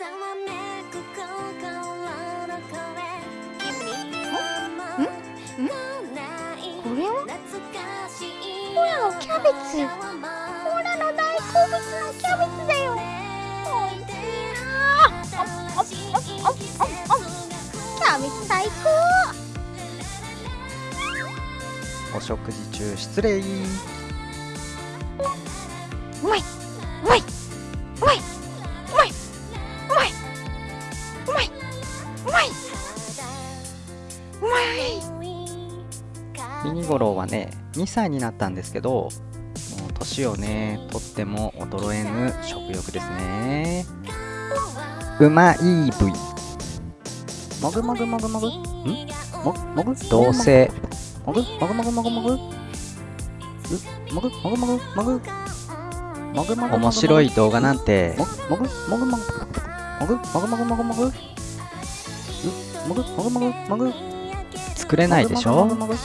これは？ほらキャベツ。ほらの大好物のキャベツだよ。おいしい。なキャベツ最高お食事中失礼うまいうまいうまいミニゴロウはね2歳になったんですけどもう年をねとっても衰えぬ食欲ですね。うまい部位。もぐもぐもぐもぐ。ん？ももぐ？同性もぐ？もぐもぐもぐ？もぐ？うもぐもぐ？もぐ？もぐもぐもぐ？面白い動画なんて。ももぐ？もぐもぐ？もぐ？もぐもぐもぐもぐ？う？もぐ？もぐもぐもぐ？作れないでしょ？もぐもぐも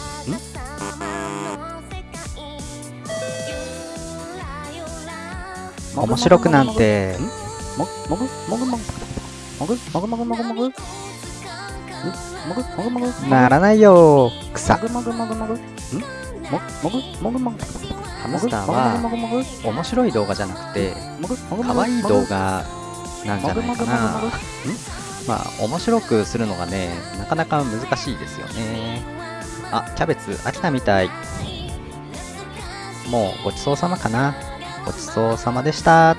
ぐん？面白くなんて。ももぐもぐもぐもぐもぐもぐもぐもぐもぐもぐもぐならないよ草。もぐもぐもぐもぐんももぐもぐもぐハムスターは面白い動画じゃなくて可愛い動画なんじゃないかなまあ面白くするのがねなかなか難しいですよね。あキャベツ飽きたみたい。もうごちそうさまかな。ごちそうさまでした。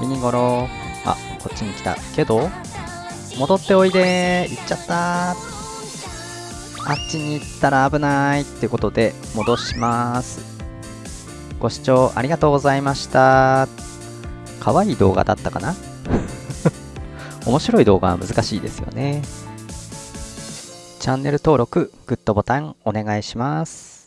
ミニゴロ。あこっちに来た。けど戻っておいで。行っちゃった。あっちに行ったら危ないってことで戻します。ご視聴ありがとうございました。可愛い動画だったかな。面白い動画は難しいですよね。チャンネル登録グッドボタンお願いします。